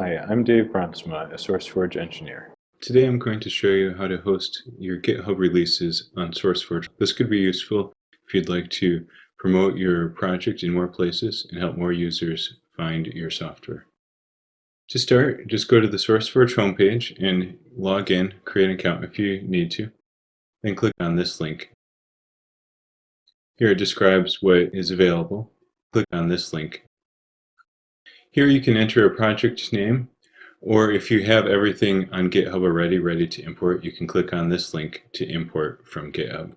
Hi, I'm Dave Brondsema, a SourceForge engineer. Today I'm going to show you how to host your GitHub releases on SourceForge. This could be useful if you'd like to promote your project in more places and help more users find your software. To start, just go to the SourceForge homepage and log in, create an account if you need to, then click on this link. Here it describes what is available. Click on this link here you can enter a project name, or if you have everything on GitHub already ready to import, you can click on this link to import from GitHub.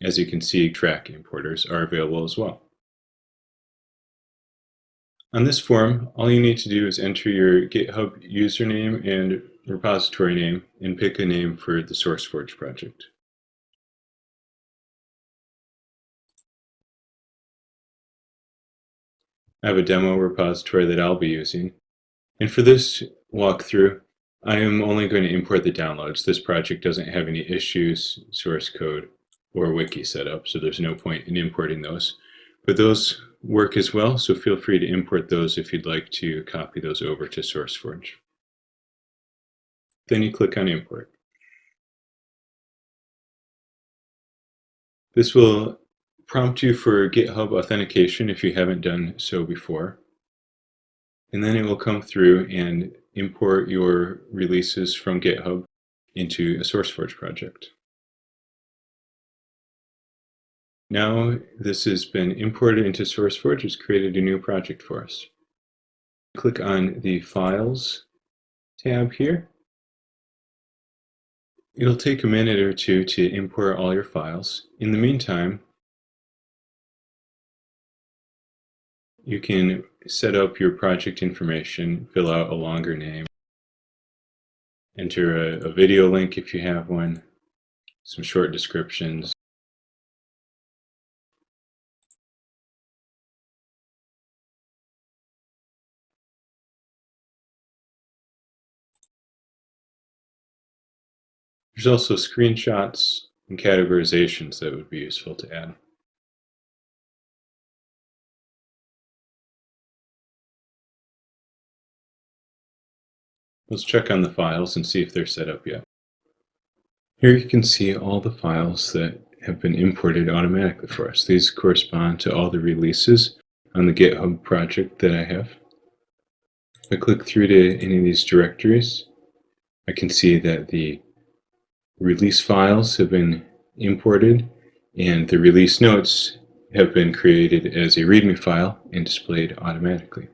As you can see, Trac importers are available as well. On this form, all you need to do is enter your GitHub username and repository name and pick a name for the SourceForge project. I have a demo repository that I'll be using. And for this walkthrough, I am only going to import the downloads. This project doesn't have any issues, source code, or wiki set up, so there's no point in importing those. But those work as well, so feel free to import those if you'd like to copy those over to SourceForge. Then you click on Import. This will prompt you for GitHub authentication if you haven't done so before. And then it will come through and import your releases from GitHub into a SourceForge project. Now this has been imported into SourceForge, it's created a new project for us. Click on the Files tab here. It'll take a minute or two to import all your files. In the meantime, You can set up your project information, fill out a longer name, enter a, a video link if you have one, some short descriptions. There's also screenshots and categorizations that would be useful to add. Let's check on the files and see if they're set up yet. Here you can see all the files that have been imported automatically for us. These correspond to all the releases on the GitHub project that I have. If I click through to any of these directories, I can see that the release files have been imported and the release notes have been created as a README file and displayed automatically.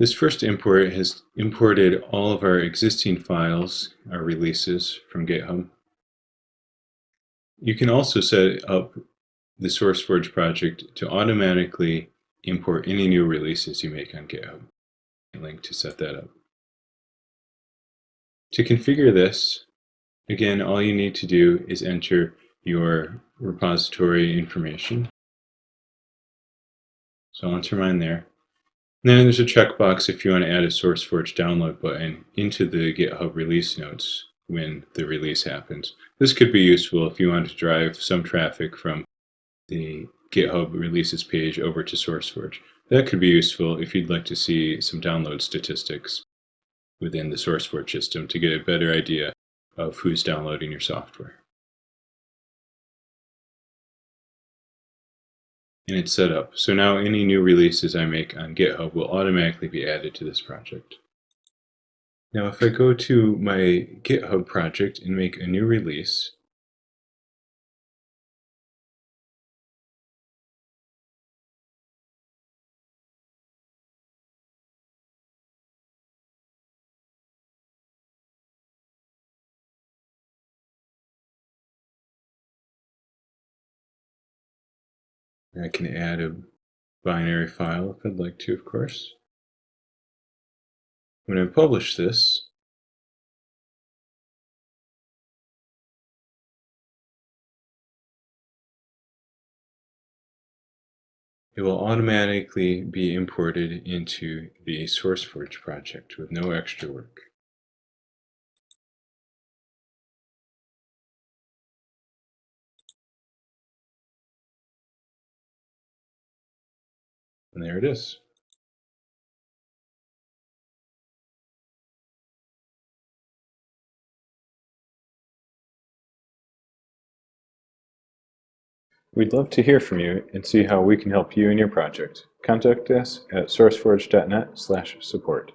This first import has imported all of our existing files, our releases from GitHub. You can also set up the SourceForge project to automatically import any new releases you make on GitHub. Link to set that up. To configure this, again, all you need to do is enter your repository information. So I'll enter mine there. Then there's a checkbox if you want to add a SourceForge download button into the GitHub release notes when the release happens. This could be useful if you want to drive some traffic from the GitHub releases page over to SourceForge. That could be useful if you'd like to see some download statistics within the SourceForge system to get a better idea of who's downloading your software. And it's set up. So now any new releases I make on GitHub will automatically be added to this project. Now if I go to my GitHub project and make a new release, I can add a binary file if I'd like to, of course. When I publish this, it will automatically be imported into the SourceForge project with no extra work. And there it is. We'd love to hear from you and see how we can help you in your project. Contact us at sourceforge.net slash support.